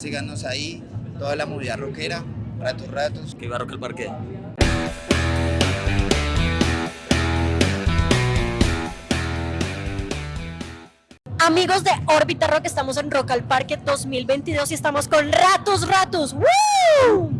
Síganos ahí, toda la movida rockera, ratos, ratos. Que iba Rock al Parque. Amigos de Órbita Rock, estamos en Rock al Parque 2022 y estamos con Ratos Ratos. ¡Woo!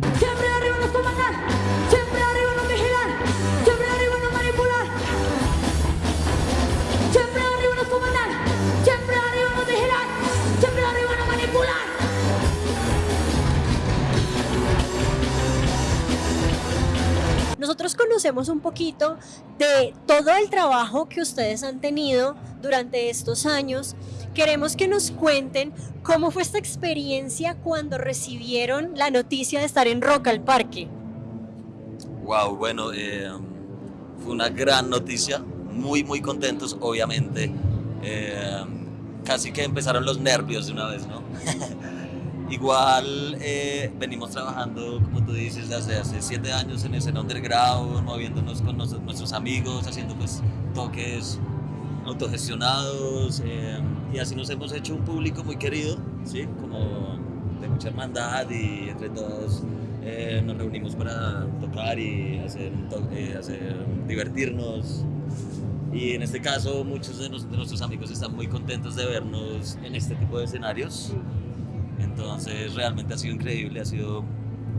Nosotros conocemos un poquito de todo el trabajo que ustedes han tenido durante estos años. Queremos que nos cuenten cómo fue esta experiencia cuando recibieron la noticia de estar en Rock al Parque. Wow, bueno, eh, fue una gran noticia. Muy, muy contentos, obviamente. Eh, casi que empezaron los nervios de una vez, ¿no? Igual eh, venimos trabajando, como tú dices, desde hace siete años en escena underground, moviéndonos con nuestros amigos, haciendo pues toques autogestionados eh, y así nos hemos hecho un público muy querido, ¿sí? Como de mucha hermandad y entre todos eh, nos reunimos para tocar y hacer, to- eh, hacer divertirnos. Y en este caso muchos de, nos- de nuestros amigos están muy contentos de vernos en este tipo de escenarios. Entonces realmente ha sido increíble, ha sido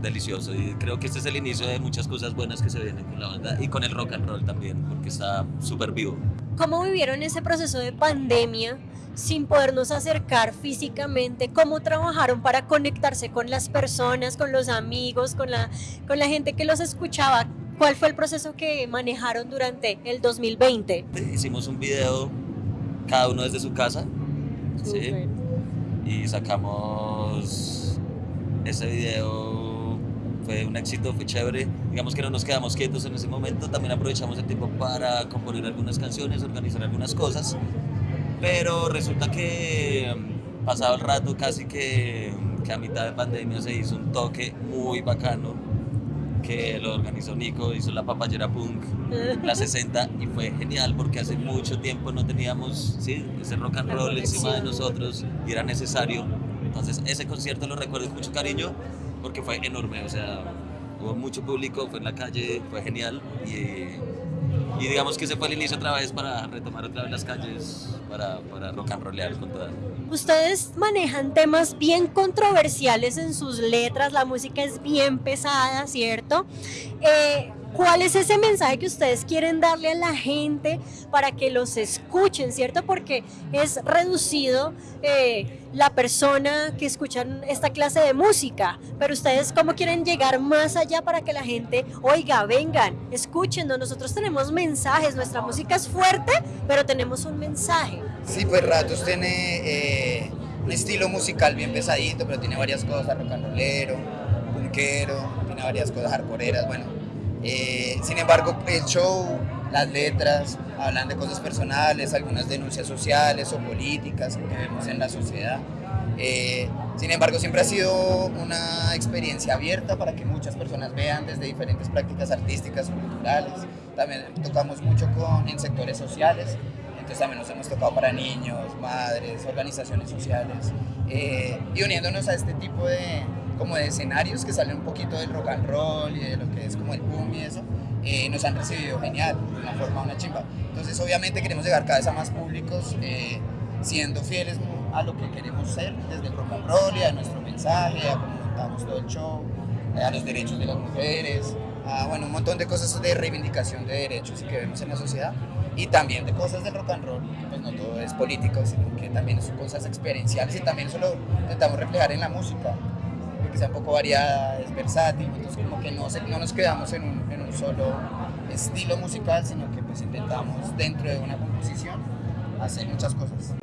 delicioso y creo que este es el inicio de muchas cosas buenas que se vienen con la banda y con el rock and roll también, porque está súper vivo. ¿Cómo vivieron ese proceso de pandemia sin podernos acercar físicamente? ¿Cómo trabajaron para conectarse con las personas, con los amigos, con la, con la gente que los escuchaba? ¿Cuál fue el proceso que manejaron durante el 2020? Hicimos un video cada uno desde su casa ¿sí? Y sacamos ese video, fue un éxito, fue chévere. Digamos que no nos quedamos quietos en ese momento, también aprovechamos el tiempo para componer algunas canciones, organizar algunas cosas. Pero resulta que mm, pasado el rato, casi que, que a mitad de pandemia se hizo un toque muy bacano que lo organizó Nico, hizo la papayera punk, la 60 y fue genial porque hace mucho tiempo no teníamos ¿sí? ese rock and roll encima de nosotros y era necesario. Entonces ese concierto lo recuerdo con mucho cariño porque fue enorme, o sea, hubo mucho público, fue en la calle, fue genial y, y digamos que ese fue el inicio otra vez para retomar otra vez las calles, para, para rock and rollear con toda. Ustedes manejan temas bien controversiales en sus letras, la música es bien pesada, ¿cierto? Eh, ¿Cuál es ese mensaje que ustedes quieren darle a la gente para que los escuchen, ¿cierto? Porque es reducido eh, la persona que escuchan esta clase de música, pero ustedes cómo quieren llegar más allá para que la gente, oiga, vengan, escúchenos, nosotros tenemos mensajes, nuestra música es fuerte, pero tenemos un mensaje. Sí, pues Ratos tiene eh, un estilo musical bien pesadito, pero tiene varias cosas, rock and rollero, punkero, tiene varias cosas hardcoreeras, bueno. Eh, sin embargo, el show, las letras, hablan de cosas personales, algunas denuncias sociales o políticas que vemos en la sociedad. Eh, sin embargo, siempre ha sido una experiencia abierta para que muchas personas vean desde diferentes prácticas artísticas, culturales. También tocamos mucho con, en sectores sociales, entonces también nos hemos tocado para niños, madres, organizaciones sociales, eh, y uniéndonos a este tipo de, como de escenarios que salen un poquito del rock and roll y de lo que es como el boom y eso, eh, nos han recibido genial, de una forma, una chimba. Entonces obviamente queremos llegar cada vez a más públicos, eh, siendo fieles a lo que queremos ser desde el rock and roll y a nuestro mensaje, a cómo montamos todo el show, eh, a los derechos de las mujeres, a bueno, un montón de cosas de reivindicación de derechos que vemos en la sociedad y también de cosas del rock and roll, pues no todo es político, sino que también son cosas experienciales y también eso lo intentamos reflejar en la música, que sea un poco variada, es versátil, entonces como que no, no nos quedamos en un, en un solo estilo musical, sino que pues intentamos dentro de una composición hacer muchas cosas.